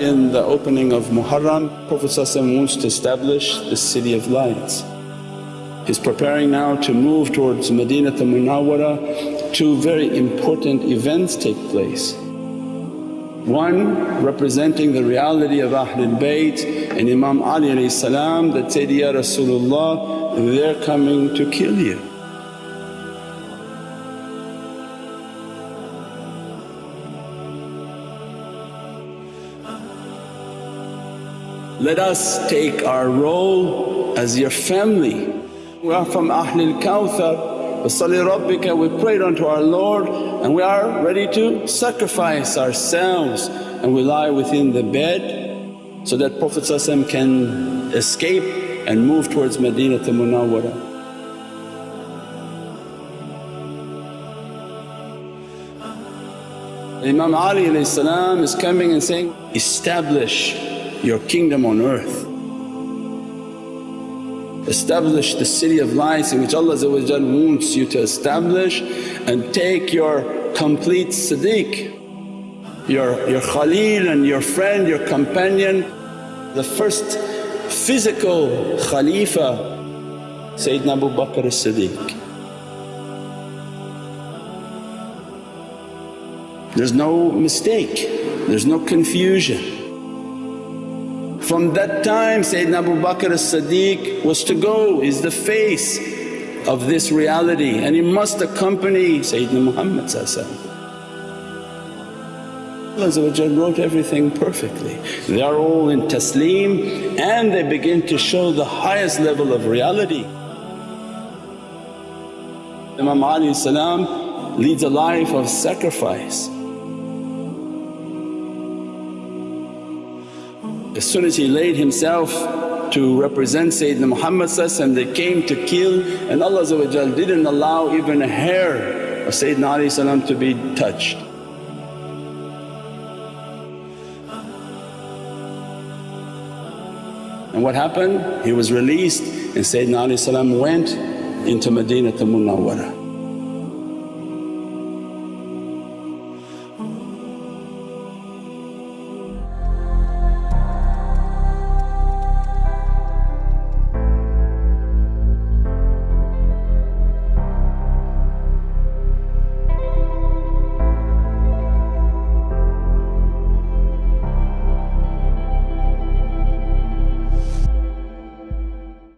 In the opening of Muharram, Prophet wants to establish the city of lights. He's preparing now to move towards Madinah Munawwara. Two very important events take place. One representing the reality of Ahlul Bayt and Imam Ali that said, Ya Rasulullah they're coming to kill you. Let us take our role as your family. We are from Ahlul Kawthar, Wasalli Rabbika, we prayed unto our Lord and we are ready to sacrifice ourselves and we lie within the bed so that Prophet can escape and move towards Madinah Munawwara. Imam Ali is coming and saying, establish your kingdom on earth. Establish the city of lights in which Allah wants you to establish and take your complete siddiq, your, your khalil and your friend, your companion. The first physical khalifa Sayyidina Abu Bakr as-Siddiq. There's no mistake, there's no confusion. From that time Sayyidina Abu Bakr as-Siddiq was to go, is the face of this reality and he must accompany Sayyidina Muhammad Allah wrote everything perfectly. They are all in taslim and they begin to show the highest level of reality. Imam Ali leads a life of sacrifice. As soon as he laid himself to represent Sayyidina Muhammad and they came to kill and Allah didn't allow even a hair of Sayyidina Ali to be touched. And what happened? He was released and Sayyidina Ali went into Madinah Munawwara.